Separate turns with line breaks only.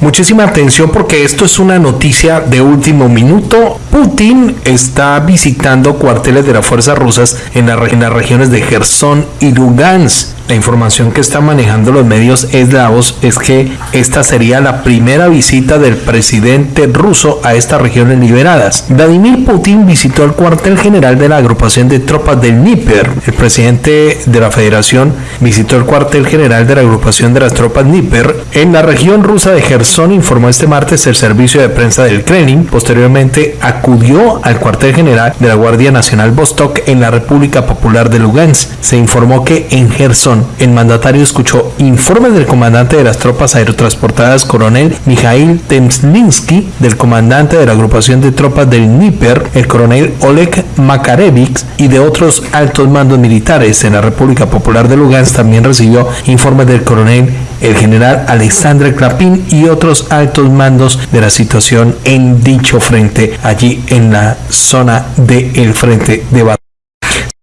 Muchísima atención porque esto es una noticia de último minuto. Putin está visitando cuarteles de las fuerzas rusas en, en las regiones de Gerson y Lugansk. La información que están manejando los medios eslavos es que esta sería la primera visita del presidente ruso a estas regiones liberadas. Vladimir Putin visitó el cuartel general de la agrupación de tropas del Dnieper. El presidente de la federación visitó el cuartel general de la agrupación de las tropas Dnieper en la región rusa de Gerson, informó este martes el servicio de prensa del Kremlin. Posteriormente acudió al cuartel general de la Guardia Nacional Vostok en la República Popular de Lugansk. Se informó que en Gerson el mandatario escuchó informes del comandante de las tropas aerotransportadas coronel Mikhail Temslinsky, del comandante de la agrupación de tropas del Dnieper, el coronel Oleg Makarevich y de otros altos mandos militares en la República Popular de Lugansk también recibió informes del coronel el general Alexandre Klapin y otros altos mandos de la situación en dicho frente allí en la zona del frente de batalla.